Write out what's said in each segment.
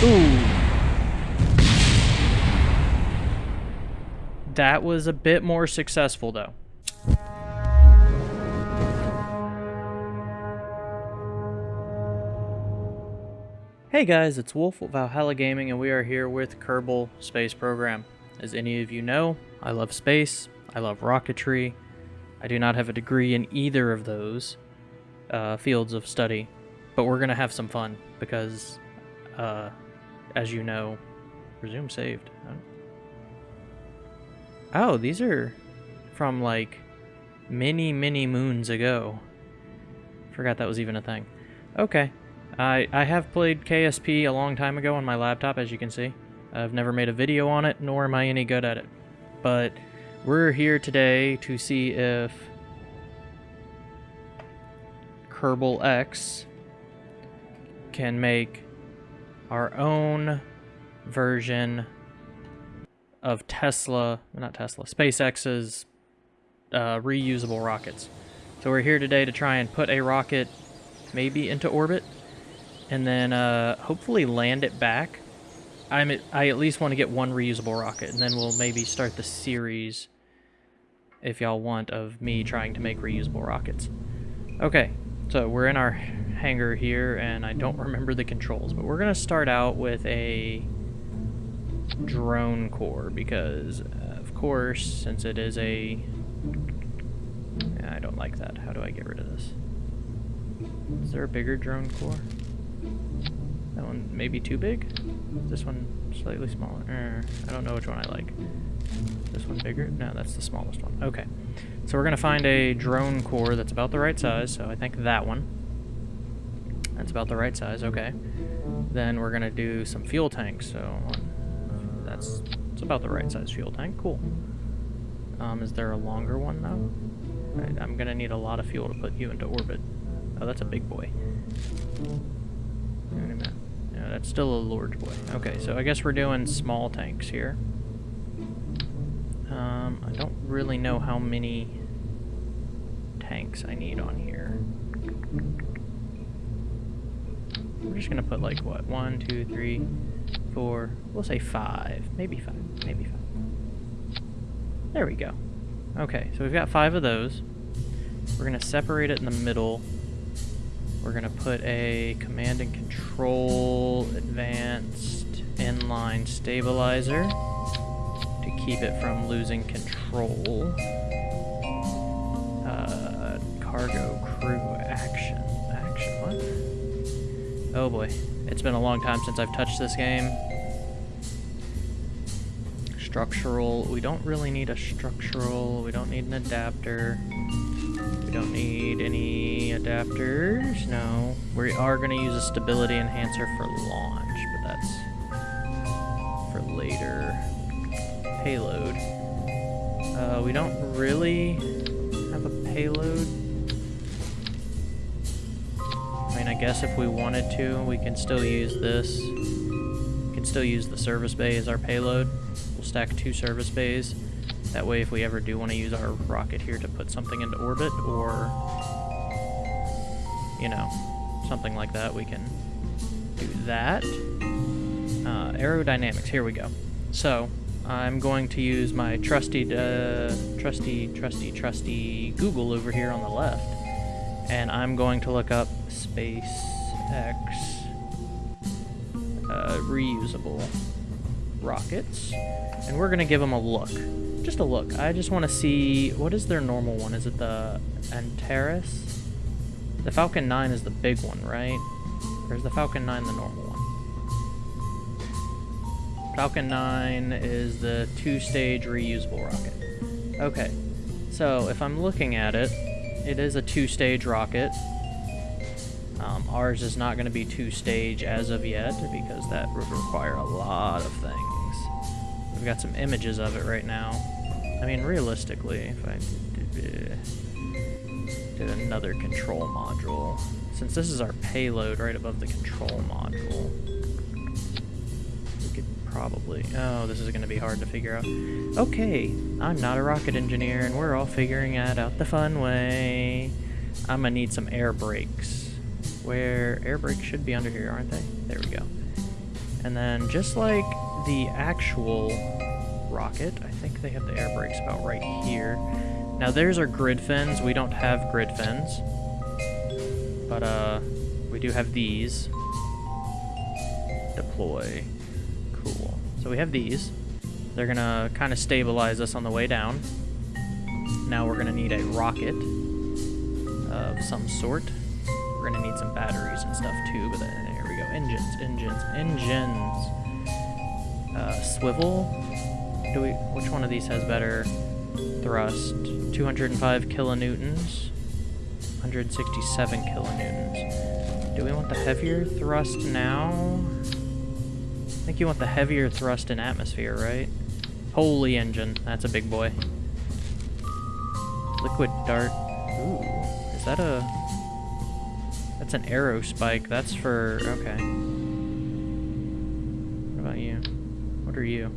Ooh. That was a bit more successful, though. Hey guys, it's Wolf of Valhalla Gaming, and we are here with Kerbal Space Program. As any of you know, I love space, I love rocketry. I do not have a degree in either of those uh, fields of study, but we're going to have some fun because, uh, as you know, resume saved. Oh, these are from like many, many moons ago. Forgot that was even a thing. Okay. I, I have played KSP a long time ago on my laptop, as you can see. I've never made a video on it, nor am I any good at it. But we're here today to see if Kerbal X can make our own version of Tesla, not Tesla, SpaceX's uh, reusable rockets. So we're here today to try and put a rocket maybe into orbit and then uh, hopefully land it back. I'm at, I at least want to get one reusable rocket, and then we'll maybe start the series, if y'all want, of me trying to make reusable rockets. Okay, so we're in our hangar here, and I don't remember the controls, but we're going to start out with a drone core, because, uh, of course, since it is a... I don't like that. How do I get rid of this? Is there a bigger drone core? That one maybe too big? This one slightly smaller? Er, I don't know which one I like. This one bigger? No, that's the smallest one. Okay. So we're going to find a drone core that's about the right size, so I think that one. That's about the right size, okay. Then we're to do some fuel tanks, so that's it's about the right size fuel tank. Cool. Um, is there a longer one, though? Right, I'm to need a lot of fuel to put you into orbit. Oh, that's a big boy. Wait a minute. No, that's still a large boy. Okay, so I guess we're doing small tanks here. Um, I don't really know how many tanks I need on here. We're just gonna put like, what, one, two, three, four, we'll say five. Maybe five, maybe five. There we go. Okay, so we've got five of those. We're gonna separate it in the middle we're to put a command and control advanced inline stabilizer to keep it from losing control. Oh boy. It's been a long time since I've touched this game. Structural. We don't really need a structural. We don't need an adapter. We don't need any adapters, no. We are going to use a stability enhancer for launch, but that's for later. Payload. Uh, we don't really have a payload. Guess if we wanted to, we can still use this. We can still use the service bay as our payload. We'll stack two service bays. That way, if we ever do want to use our rocket here to put something into orbit, or, you know, something like that, we can do that. Uh, aerodynamics, here we go. So, I'm going to use my trusty, uh, trusty, trusty, trusty Google over here on the left, and I'm going to look up SpaceX uh, reusable rockets, and we're going to give them a look just a look. I just want to see, what is their normal one? Is it the Antares? The Falcon 9 is the big one, right? Or is the Falcon 9 the normal one? Falcon 9 is the two-stage reusable rocket. Okay, so if I'm looking at it, it is a two-stage rocket. Um, ours is not going to be two-stage as of yet, because that would require a lot of things. We've got some images of it right now. I mean, realistically, if I did, another control module, since this is our payload right above the control module, we could probably... Oh, this is going to be hard to figure out. Okay, I'm not a rocket engineer, and we're all figuring it out the fun way. I'm going to need some air brakes. Where air brakes should be under here, aren't they? There we go. And then just like the actual rocket, I think they have the air brakes about right here. Now there's our grid fins. We don't have grid fins. But uh, we do have these. Deploy. Cool. So we have these. They're gonna kind of stabilize us on the way down. Now we're gonna need a rocket of some sort. Some batteries and stuff too, but then we go. Engines, engines, engines. Uh, swivel. Do we? Which one of these has better thrust? 205 kilonewtons. 167 kilonewtons. Do we want the heavier thrust now? I think you want the heavier thrust in atmosphere, right? Holy engine. That's a big boy. Liquid dart. Ooh. Is that a... That's an aerospike. That's for... Okay. What about you? What are you?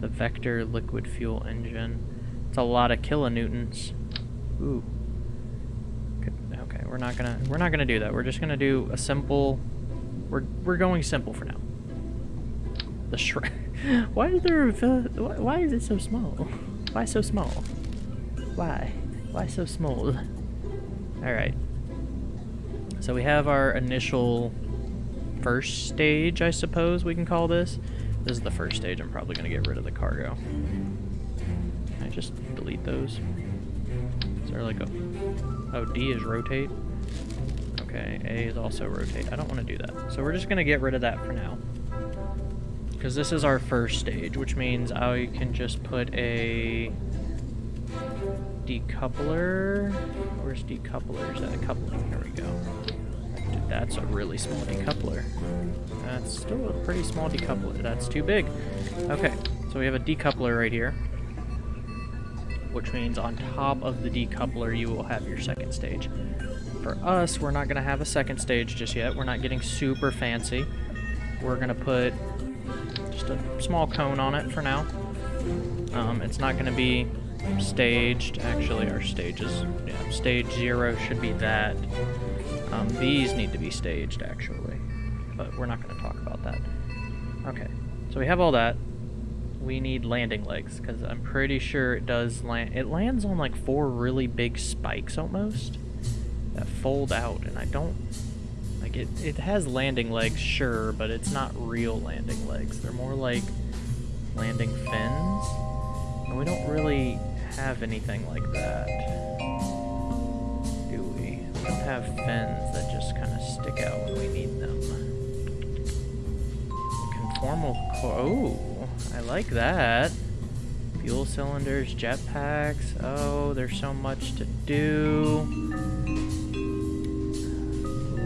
The Vector liquid fuel engine. It's a lot of kilonewtons. Ooh. Okay, we're not gonna we're not gonna do that. We're just gonna do a simple. We're we're going simple for now. The shrine. why is there? Why is it so small? Why so small? Why? Why so small? All right. So we have our initial first stage, I suppose we can call this. This is the first stage. I'm probably going to get rid of the cargo. Can I just delete those? Is there like a... Oh, D is rotate. Okay, A is also rotate. I don't want to do that. So we're just going to get rid of that for now. Because this is our first stage, which means I can just put a decoupler. Where's decouplers? A coupling. Here we go. That's a really small decoupler. That's still a pretty small decoupler. That's too big. Okay, so we have a decoupler right here. Which means on top of the decoupler, you will have your second stage. For us, we're not going to have a second stage just yet. We're not getting super fancy. We're going to put just a small cone on it for now. Um, it's not going to be staged. Actually, our stages, yeah, stage zero should be that. Um, these need to be staged, actually. But we're not going to talk about that. Okay, so we have all that. We need landing legs, because I'm pretty sure it does land... It lands on, like, four really big spikes, almost, that fold out, and I don't... Like, it, it has landing legs, sure, but it's not real landing legs. They're more like landing fins. And we don't really have anything like that. Do we? We don't have fins when we need them. Conformal Oh, I like that. Fuel cylinders, jetpacks. Oh, there's so much to do.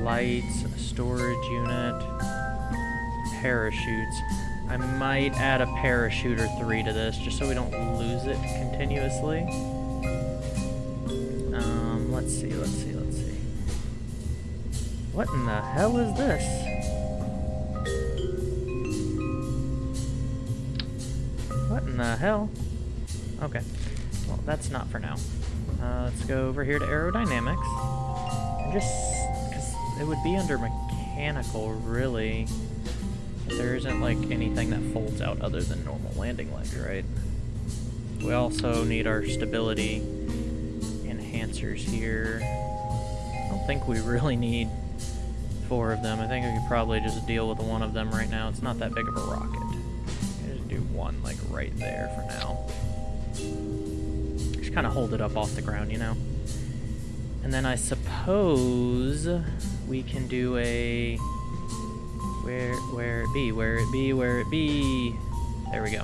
Lights, storage unit, parachutes. I might add a parachute or three to this, just so we don't lose it continuously. Um, let's see, let's see. What in the hell is this? What in the hell? Okay, well, that's not for now. Uh, let's go over here to aerodynamics. And just, because it would be under mechanical, really. There isn't like anything that folds out other than normal landing legs, right? We also need our stability enhancers here. I don't think we really need four of them. I think we could probably just deal with one of them right now. It's not that big of a rocket. Just do one like right there for now. Just kind of hold it up off the ground, you know? And then I suppose we can do a where, where it be, where it be, where it be. There we go.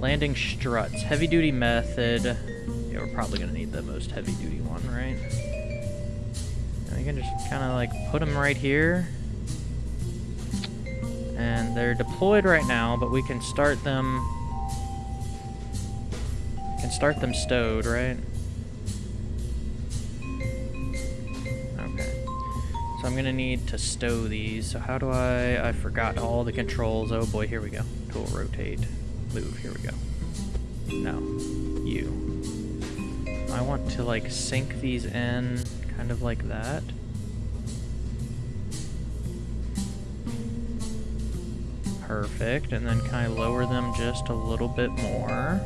Landing struts. Heavy duty method. Yeah, we're probably going to need the most heavy duty one, right? We can just kind of like put them right here. And they're deployed right now, but we can start them... can start them stowed, right? Okay. So I'm gonna need to stow these. So how do I, I forgot all the controls. Oh boy, here we go. Tool rotate, move, here we go. No, you. I want to like sink these in kind of like that. Perfect. And then can I lower them just a little bit more?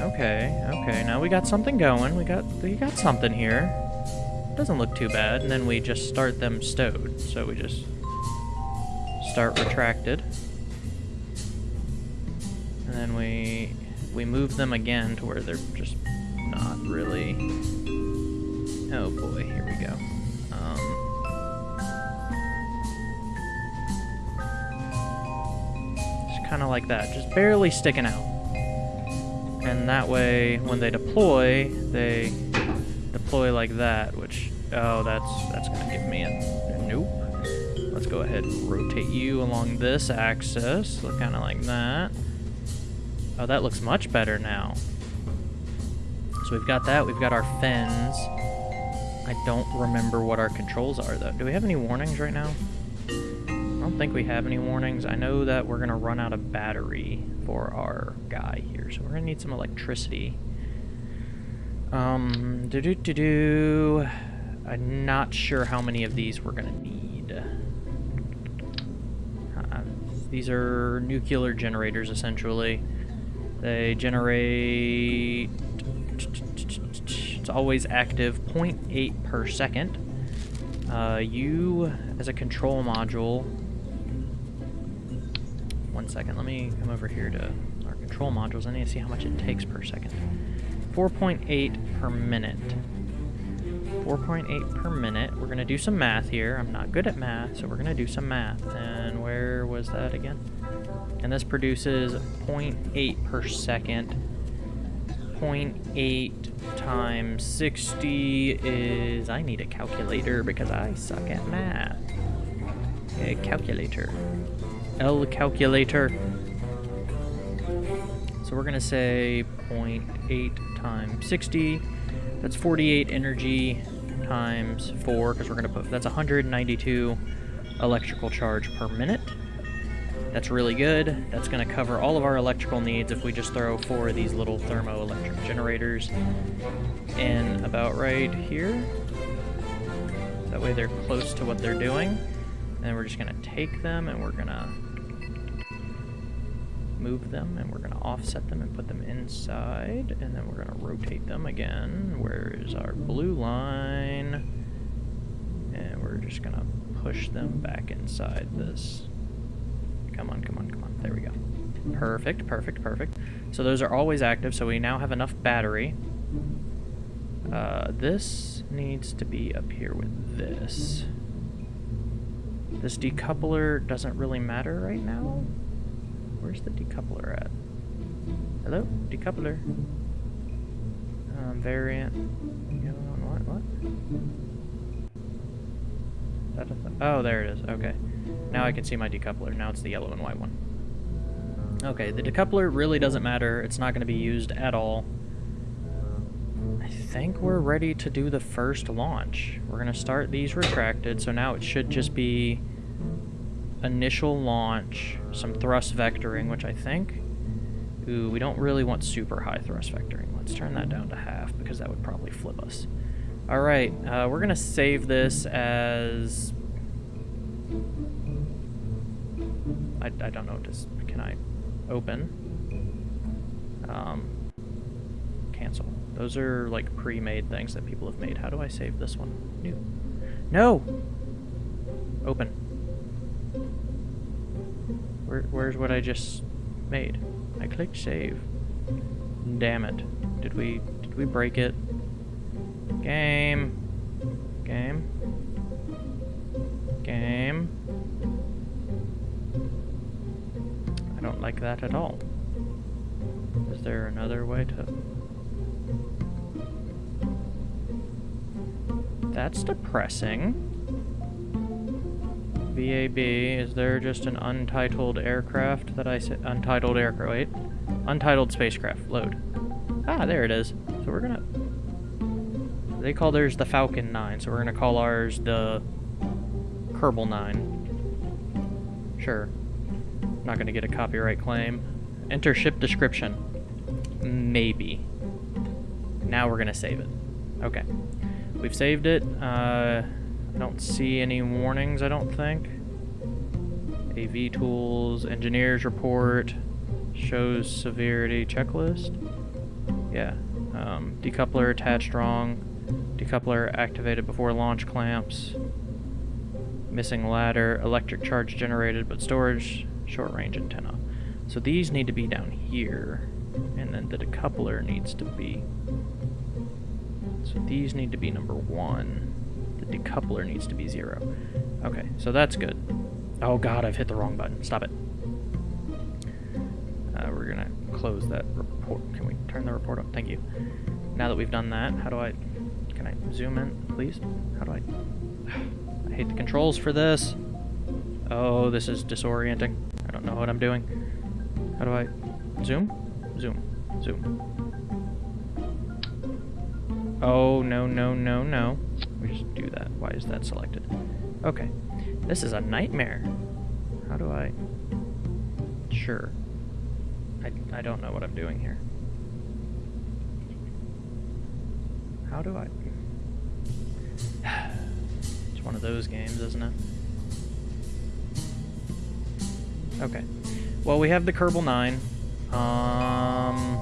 Okay, okay. Now we got something going. We got we got something here. Doesn't look too bad. And then we just start them stowed. So we just start retracted. And then we we move them again to where they're just not really. Oh boy, here we go. Um, just kind of like that, just barely sticking out. And that way, when they deploy, they deploy like that, which, oh, that's that's gonna give me a, a nope. Let's go ahead and rotate you along this axis, look kind of like that. Oh, that looks much better now. So we've got that, we've got our fins. I don't remember what our controls are, though. Do we have any warnings right now? I don't think we have any warnings. I know that we're going to run out of battery for our guy here, so we're going to need some electricity. Um, do do do do. I'm not sure how many of these we're going to need. Uh, these are nuclear generators, essentially. They generate always active, 0.8 per second. Uh, you, as a control module... One second, let me come over here to our control modules. I need to see how much it takes per second. 4.8 per minute. 4.8 per minute. We're going to do some math here. I'm not good at math, so we're going to do some math. And where was that again? And this produces 0.8 per second 0.8 times 60 is... I need a calculator because I suck at math. A calculator. L calculator. So we're going to say 0.8 times 60. That's 48 energy times 4 because we're going to put... That's 192 electrical charge per minute. That's really good. That's going to cover all of our electrical needs if we just throw four of these little thermoelectric generators in about right here. That way they're close to what they're doing. And we're just going to take them and we're going to move them and we're going to offset them and put them inside. And then we're going to rotate them again. Where is our blue line? And we're just going to push them back inside this Come on, come on, come on. There we go. Perfect, perfect, perfect. So those are always active, so we now have enough battery. Uh, this needs to be up here with this. This decoupler doesn't really matter right now. Where's the decoupler at? Hello? Decoupler. Um, variant. What? What? Oh, there it is. Okay. Now I can see my decoupler. Now it's the yellow and white one. Okay, the decoupler really doesn't matter. It's not going to be used at all. I think we're ready to do the first launch. We're going to start these retracted, so now it should just be initial launch, some thrust vectoring, which I think... Ooh, we don't really want super high thrust vectoring. Let's turn that down to half, because that would probably flip us. Alright, uh, we're going to save this as I, I don't know, just, can I open? Um, cancel. Those are like pre-made things that people have made. How do I save this one? New. No! Open. Where, where's what I just made? I clicked save. Damn it. Did we, did we break it? Game. Game. Game. I don't like that at all. Is there another way to... That's depressing. VAB, is there just an untitled aircraft that I said... Untitled aircraft, wait. Untitled spacecraft, load. Ah, there it is. So we're gonna... They call theirs the Falcon 9, so we're gonna call ours the Kerbal 9. Sure. Not going to get a copyright claim. Enter ship description. Maybe. Now we're going to save it. Okay. We've saved it. Uh, I don't see any warnings, I don't think. AV tools, engineer's report, shows severity checklist. Yeah. Um, decoupler attached wrong. Decoupler activated before launch clamps. Missing ladder. Electric charge generated, but storage. Short range antenna. So these need to be down here. And then the decoupler needs to be... So these need to be number one. The decoupler needs to be zero. Okay, so that's good. Oh god, I've hit the wrong button. Stop it. Uh, we're gonna close that report. Can we turn the report up? Thank you. Now that we've done that, how do I... Can I zoom in, please? How do I... I hate the controls for this. Oh, this is disorienting. I don't know what I'm doing. How do I... Zoom? Zoom. Zoom. Oh, no, no, no, no. We just do that. Why is that selected? Okay. This is a nightmare. How do I... Sure. I, I don't know what I'm doing here. How do I... It's one of those games, isn't it? Okay. Well, we have the Kerbal 9. Um,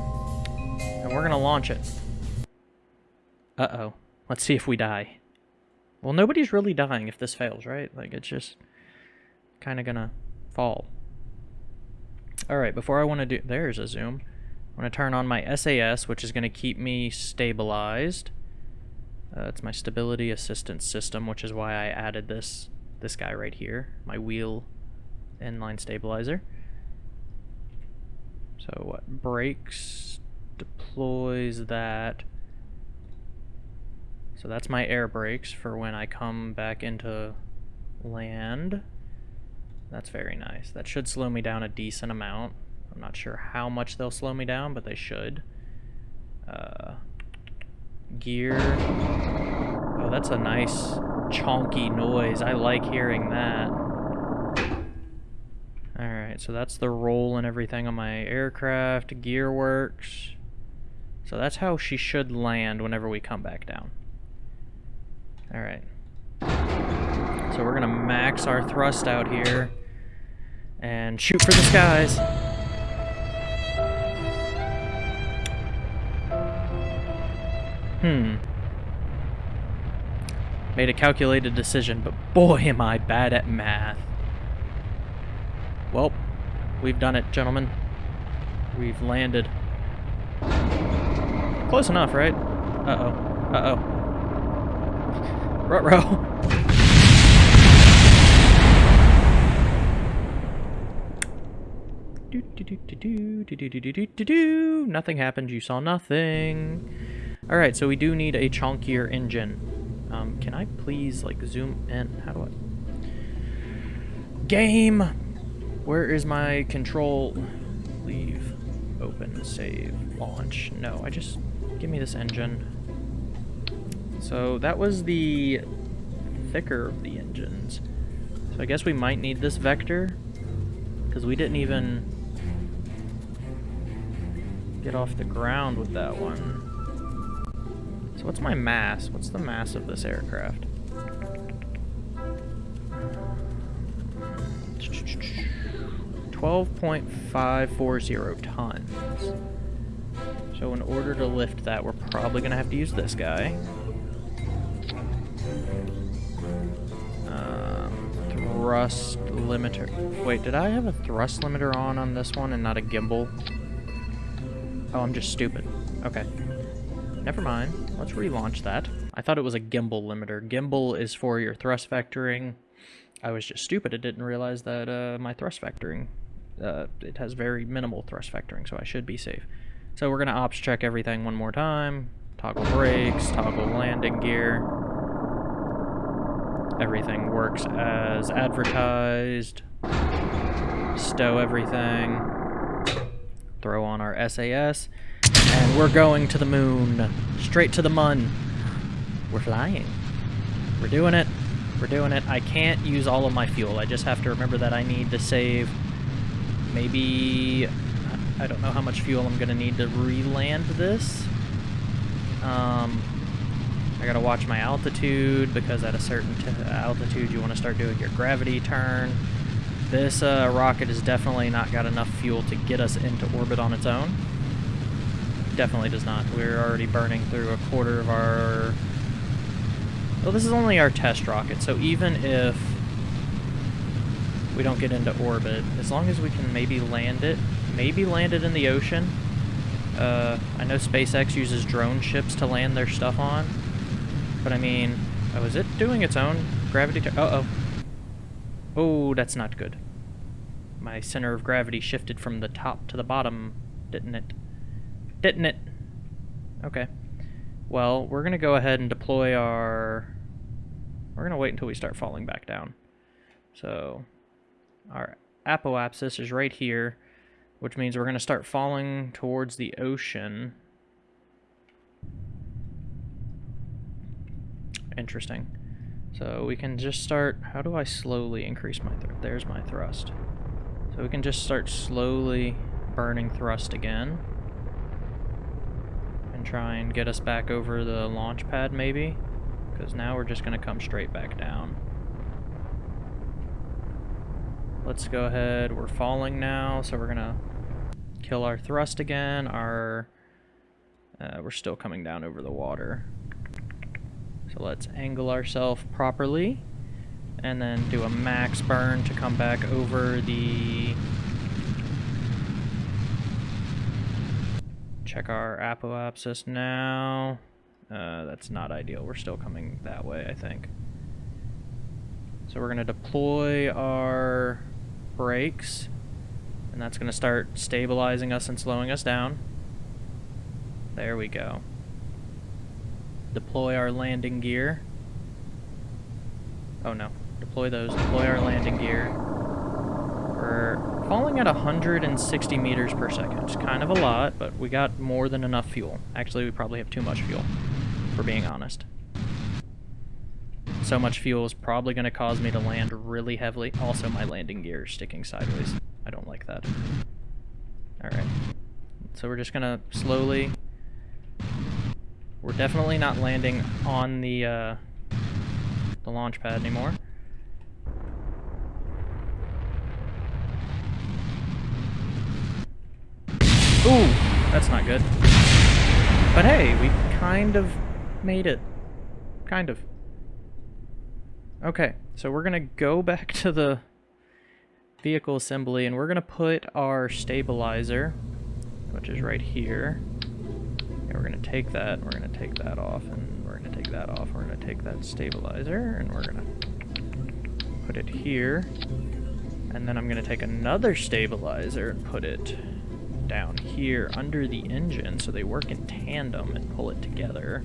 and we're going to launch it. Uh-oh. Let's see if we die. Well, nobody's really dying if this fails, right? Like, it's just kind of going to fall. Alright, before I want to do... There's a zoom. I'm going to turn on my SAS, which is going to keep me stabilized. Uh, it's my stability assistance system, which is why I added this this guy right here, my wheel inline stabilizer. So what brakes deploys that. So that's my air brakes for when I come back into land. That's very nice. That should slow me down a decent amount. I'm not sure how much they'll slow me down, but they should. Uh, gear. Oh, that's a nice chonky noise. I like hearing that. Alright, so that's the roll and everything on my aircraft. Gear works. So that's how she should land whenever we come back down. Alright. So we're gonna max our thrust out here and shoot for the skies. Hmm. Made a calculated decision, but boy am I bad at math. Well, We've done it, gentlemen. We've landed. Close enough, right? Uh-oh. Uh-oh. Ruh-roh. Nothing happened. You saw nothing. All right, so we do need a chunkier engine. Um, can I please like zoom in? How do I? Game. Where is my control? Leave. Open. Save. Launch. No, I just give me this engine. So that was the thicker of the engines. So I guess we might need this vector because we didn't even get off the ground with that one. So what's my mass? What's the mass of this aircraft? Twelve point five four zero tons. So in order to lift that, we're probably gonna have to use this guy. Um, thrust limiter. Wait, did I have a thrust limiter on on this one and not a gimbal? Oh, I'm just stupid. Okay. Never mind. Let's relaunch that. I thought it was a gimbal limiter. Gimbal is for your thrust vectoring. I was just stupid. I didn't realize that uh, my thrust vectoring, uh, it has very minimal thrust vectoring, so I should be safe. So we're going to ops check everything one more time. Toggle brakes, toggle landing gear. Everything works as advertised. Stow everything throw on our SAS, and we're going to the moon. Straight to the mun. We're flying. We're doing it. We're doing it. I can't use all of my fuel. I just have to remember that I need to save maybe... I don't know how much fuel I'm going to need to re-land this. Um, I gotta watch my altitude because at a certain altitude you want to start doing your gravity turn. This uh, rocket has definitely not got enough fuel to get us into orbit on its own. Definitely does not. We're already burning through a quarter of our... Well, this is only our test rocket, so even if we don't get into orbit, as long as we can maybe land it, maybe land it in the ocean. Uh, I know SpaceX uses drone ships to land their stuff on, but I mean, oh, is it doing its own gravity? Uh-oh. Oh, that's not good. My center of gravity shifted from the top to the bottom, didn't it? Didn't it? Okay. Well, we're going to go ahead and deploy our... We're going to wait until we start falling back down. So, our apoapsis is right here, which means we're going to start falling towards the ocean. Interesting. So we can just start... How do I slowly increase my... Th there's my thrust. So we can just start slowly burning thrust again. And try and get us back over the launch pad, maybe. Because now we're just going to come straight back down. Let's go ahead. We're falling now, so we're going to kill our thrust again. Our... Uh, we're still coming down over the water. So let's angle ourselves properly and then do a max burn to come back over the... Check our apoapsis now. Uh, that's not ideal. We're still coming that way, I think. So we're going to deploy our brakes, and that's going to start stabilizing us and slowing us down. There we go deploy our landing gear. Oh no, deploy those, deploy our landing gear. We're falling at 160 meters per second. It's kind of a lot, but we got more than enough fuel. Actually, we probably have too much fuel, for being honest. So much fuel is probably going to cause me to land really heavily. Also, my landing gear is sticking sideways. I don't like that. Alright. So we're just going to slowly we're definitely not landing on the, uh, the launch pad anymore. Ooh, that's not good. But hey, we kind of made it. Kind of. Okay, so we're gonna go back to the vehicle assembly and we're gonna put our stabilizer, which is right here, we're going to take that, we're going to take that off, and we're going to take that off. We're going to take that stabilizer, and we're going to put it here. And then I'm going to take another stabilizer and put it down here under the engine so they work in tandem and pull it together.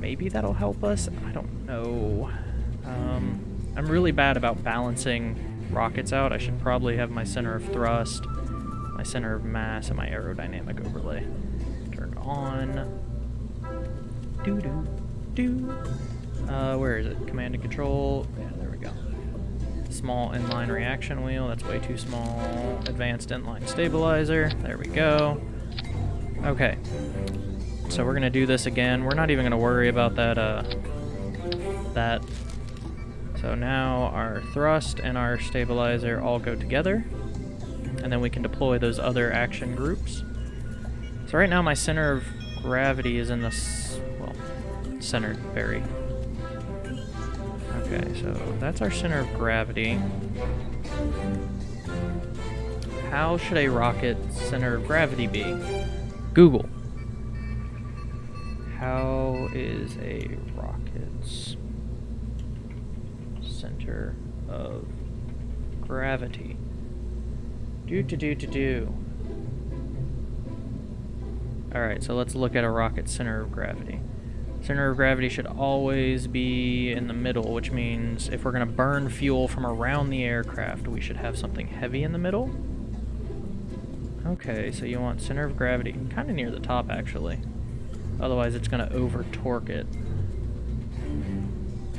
Maybe that'll help us? I don't know. Um, I'm really bad about balancing rockets out. I should probably have my center of thrust, my center of mass, and my aerodynamic overlay turned on. Doo doo doo. Uh, where is it? Command and control. Yeah, there we go. Small inline reaction wheel. That's way too small. Advanced inline stabilizer. There we go. Okay. So we're gonna do this again. We're not even gonna worry about that. Uh, that. So now our thrust and our stabilizer all go together, and then we can deploy those other action groups. So right now my center of gravity is in the, well, centered very. Okay, so that's our center of gravity. How should a rocket center of gravity be? Google. How is a rocket's center of gravity? Do to do to do. Alright, so let's look at a rocket's center of gravity. Center of gravity should always be in the middle, which means if we're going to burn fuel from around the aircraft, we should have something heavy in the middle. Okay, so you want center of gravity kind of near the top, actually. Otherwise, it's going to over-torque it.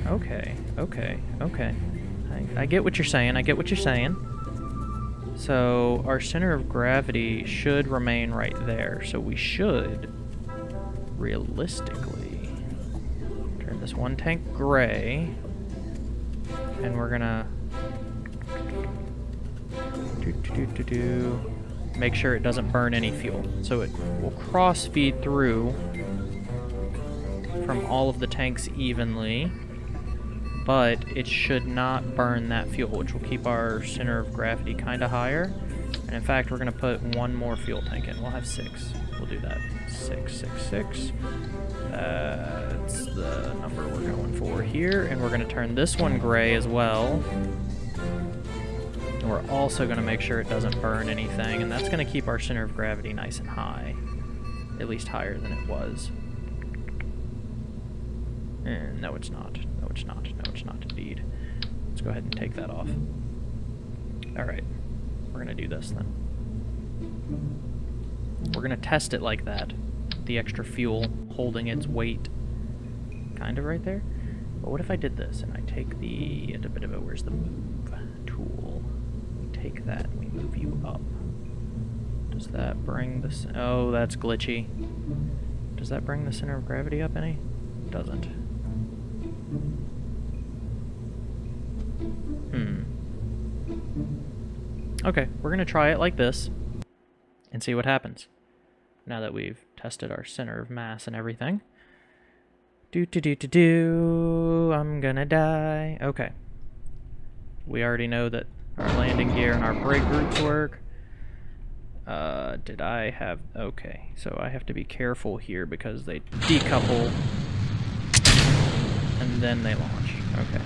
Okay, okay, okay. I, I get what you're saying, I get what you're saying. So our center of gravity should remain right there. So we should, realistically, turn this one tank gray. And we're gonna Do, do, do, do, do. Make sure it doesn't burn any fuel. So it will cross feed through from all of the tanks evenly, but it should not burn that fuel, which will keep our center of gravity kind of higher. And in fact, we're going to put one more fuel tank in. We'll have six. We'll do that. Six, six, six. That's the number we're going for here. And we're going to turn this one gray as well. And we're also going to make sure it doesn't burn anything. And that's going to keep our center of gravity nice and high. At least higher than it was. And no, it's not. No, it's not. No, it's not indeed. Let's go ahead and take that off. Alright. We're going to do this then. We're going to test it like that. The extra fuel holding its weight kind of right there. But what if I did this and I take the... And a bit of a, where's the move tool? We take that and we move you up. Does that bring this... Oh, that's glitchy. Does that bring the center of gravity up any? Doesn't. Okay, we're going to try it like this and see what happens. Now that we've tested our center of mass and everything. Do do do do do. I'm gonna die. Okay. We already know that our landing gear and our brake groups work. Uh, did I have... Okay, so I have to be careful here because they decouple and then they launch. Okay.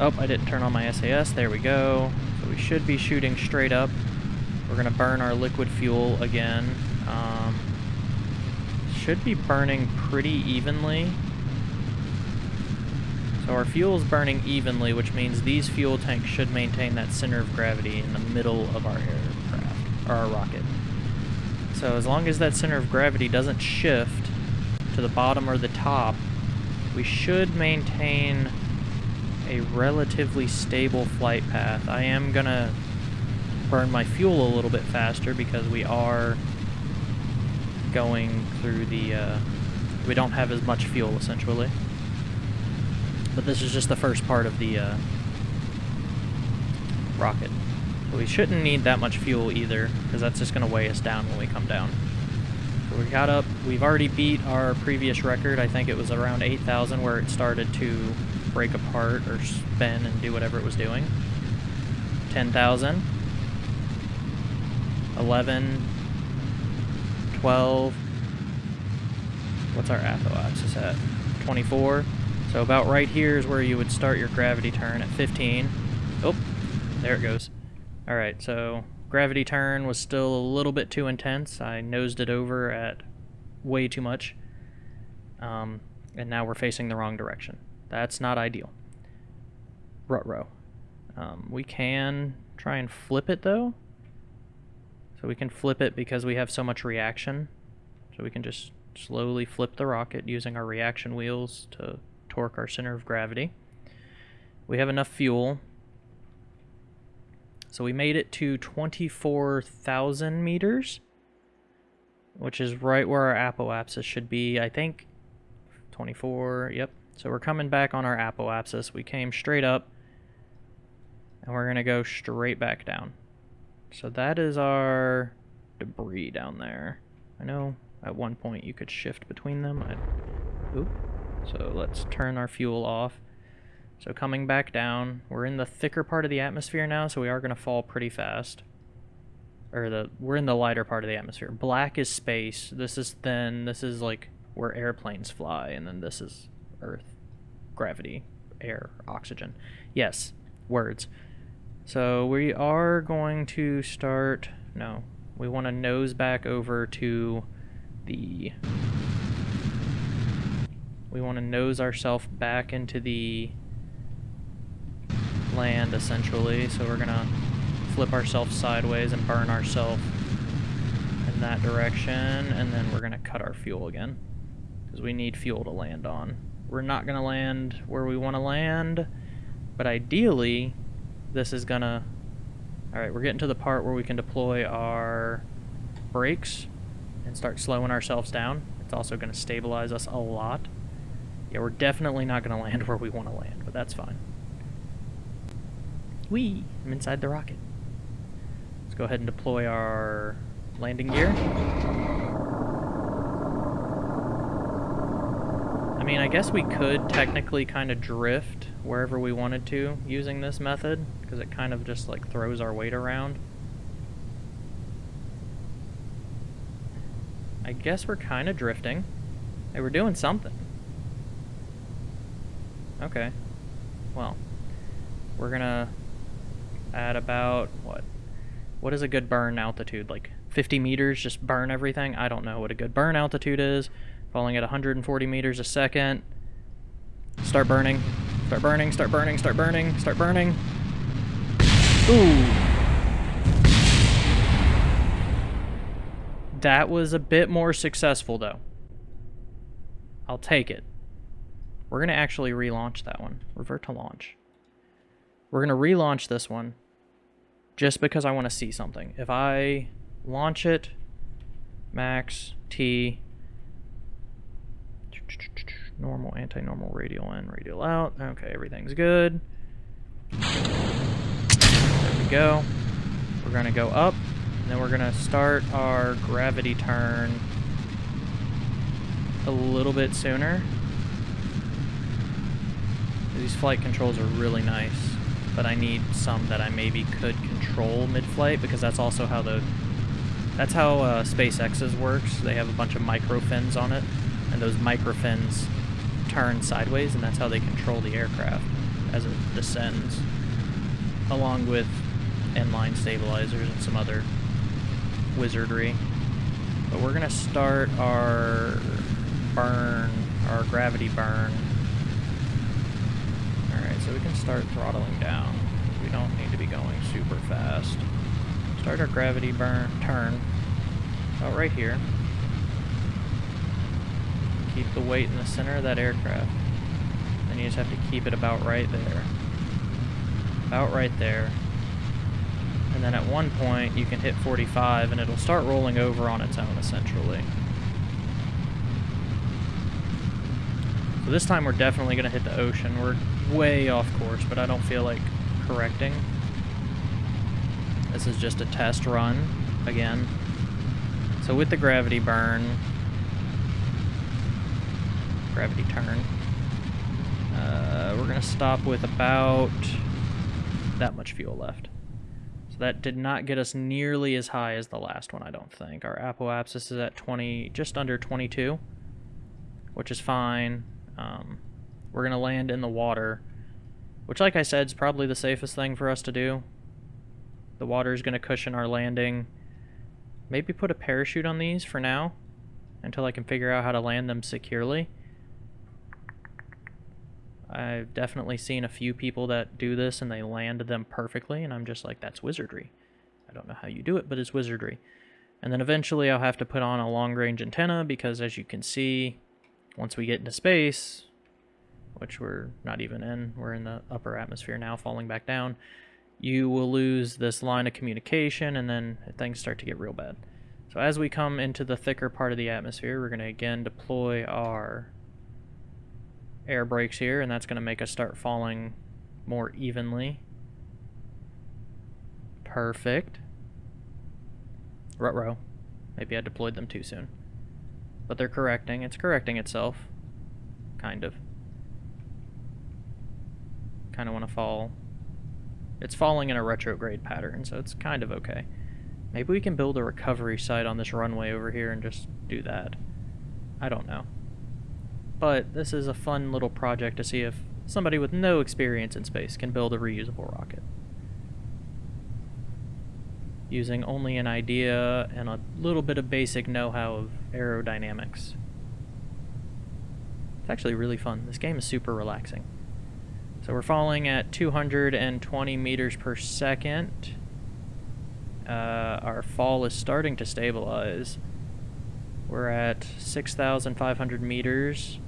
Oh, I didn't turn on my SAS. There we go. So we should be shooting straight up. We're going to burn our liquid fuel again. Um, should be burning pretty evenly. So our fuel is burning evenly, which means these fuel tanks should maintain that center of gravity in the middle of our aircraft, or our rocket. So as long as that center of gravity doesn't shift to the bottom or the top, we should maintain a relatively stable flight path. I am going to burn my fuel a little bit faster because we are going through the... Uh, we don't have as much fuel, essentially. But this is just the first part of the uh, rocket. We shouldn't need that much fuel either, because that's just going to weigh us down when we come down. We got up, we've already beat our previous record, I think it was around 8,000 where it started to break apart or spin and do whatever it was doing. 10,000. 11. 12. What's our apoapsis at? 24. So about right here is where you would start your gravity turn at 15. Oh, there it goes. Alright, so gravity turn was still a little bit too intense. I nosed it over at way too much. Um, and now we're facing the wrong direction. That's not ideal. Rut row. Um, we can try and flip it though. So we can flip it because we have so much reaction. So we can just slowly flip the rocket using our reaction wheels to torque our center of gravity. We have enough fuel. So we made it to 24,000 meters, which is right where our apoapsis should be. I think 24, yep, so we're coming back on our apoapsis. We came straight up, and we're going to go straight back down. So that is our debris down there. I know at one point you could shift between them. I, oop. So let's turn our fuel off. So coming back down, we're in the thicker part of the atmosphere now, so we are going to fall pretty fast. Or the we're in the lighter part of the atmosphere. Black is space. This is thin. This is like where airplanes fly, and then this is Earth, gravity, air, oxygen. Yes, words. So we are going to start, no, we want to nose back over to the, we want to nose ourselves back into the land essentially. So we're going to flip ourselves sideways and burn ourselves in that direction. And then we're going to cut our fuel again because we need fuel to land on we're not going to land where we want to land, but ideally, this is going to... Alright, we're getting to the part where we can deploy our brakes and start slowing ourselves down. It's also going to stabilize us a lot. Yeah, we're definitely not going to land where we want to land, but that's fine. Whee! I'm inside the rocket. Let's go ahead and deploy our landing gear. I mean, I guess we could technically kind of drift wherever we wanted to using this method, because it kind of just like throws our weight around. I guess we're kind of drifting. Hey, we're doing something. Okay. Well, we're gonna add about, what? What is a good burn altitude? Like 50 meters, just burn everything? I don't know what a good burn altitude is. Falling at 140 meters a second. Start burning. Start burning, start burning, start burning, start burning. Ooh. That was a bit more successful, though. I'll take it. We're going to actually relaunch that one. Revert to launch. We're going to relaunch this one just because I want to see something. If I launch it, max, T, normal, anti-normal, radial in, radial out. Okay, everything's good. There we go. We're going to go up, and then we're going to start our gravity turn a little bit sooner. These flight controls are really nice, but I need some that I maybe could control mid-flight because that's also how the that's how uh, SpaceX's works. They have a bunch of micro fins on it, and those micro fins turn sideways, and that's how they control the aircraft as it descends, along with inline stabilizers and some other wizardry. But we're gonna start our burn, our gravity burn. Alright, so we can start throttling down. We don't need to be going super fast. Start our gravity burn turn. About right here. Keep the weight in the center of that aircraft. Then you just have to keep it about right there. About right there. And then at one point you can hit 45 and it'll start rolling over on its own essentially. So this time we're definitely going to hit the ocean. We're way off course, but I don't feel like correcting. This is just a test run, again. So with the gravity burn, gravity turn, uh, we're going to stop with about that much fuel left. So that did not get us nearly as high as the last one, I don't think. Our apoapsis is at 20, just under 22, which is fine. Um, we're going to land in the water, which, like I said, is probably the safest thing for us to do. The water is going to cushion our landing. Maybe put a parachute on these for now, until I can figure out how to land them securely. I've definitely seen a few people that do this and they land them perfectly, and I'm just like, that's wizardry. I don't know how you do it, but it's wizardry. And then eventually I'll have to put on a long-range antenna because as you can see, once we get into space, which we're not even in, we're in the upper atmosphere now, falling back down, you will lose this line of communication and then things start to get real bad. So as we come into the thicker part of the atmosphere, we're going to again deploy our air brakes here, and that's going to make us start falling more evenly. Perfect. Rut-row. Maybe I deployed them too soon. But they're correcting. It's correcting itself. Kind of. Kind of want to fall. It's falling in a retrograde pattern, so it's kind of okay. Maybe we can build a recovery site on this runway over here and just do that. I don't know. But this is a fun little project to see if somebody with no experience in space can build a reusable rocket. Using only an idea and a little bit of basic know-how of aerodynamics. It's actually really fun. This game is super relaxing. So we're falling at 220 meters per second. Uh, our fall is starting to stabilize. We're at 6,500 meters.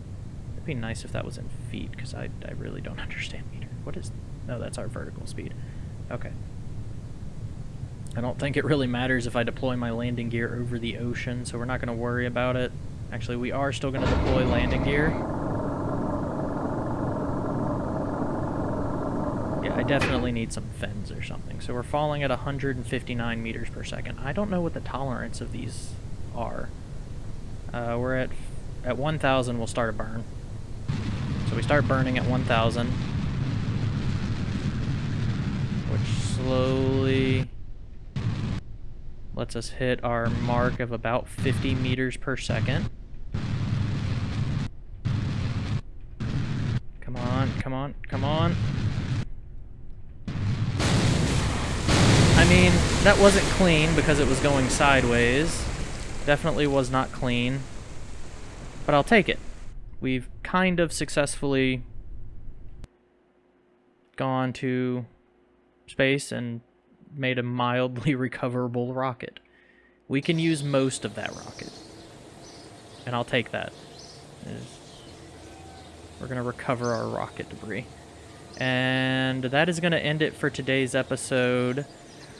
Be nice if that was in feet, because I, I really don't understand meter. What is... No, that's our vertical speed. Okay. I don't think it really matters if I deploy my landing gear over the ocean, so we're not going to worry about it. Actually, we are still going to deploy landing gear. Yeah, I definitely need some fins or something. So we're falling at 159 meters per second. I don't know what the tolerance of these are. Uh, we're at at 1,000. We'll start a burn. We start burning at 1,000, which slowly lets us hit our mark of about 50 meters per second. Come on, come on, come on. I mean, that wasn't clean because it was going sideways. Definitely was not clean. But I'll take it. We've kind of successfully gone to space and made a mildly recoverable rocket. We can use most of that rocket. And I'll take that. We're going to recover our rocket debris. And that is going to end it for today's episode.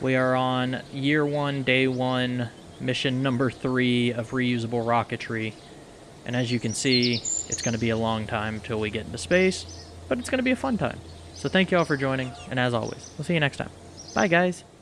We are on year one, day one, mission number three of reusable rocketry. And as you can see, it's going to be a long time till we get into space, but it's going to be a fun time. So thank you all for joining, and as always, we'll see you next time. Bye, guys.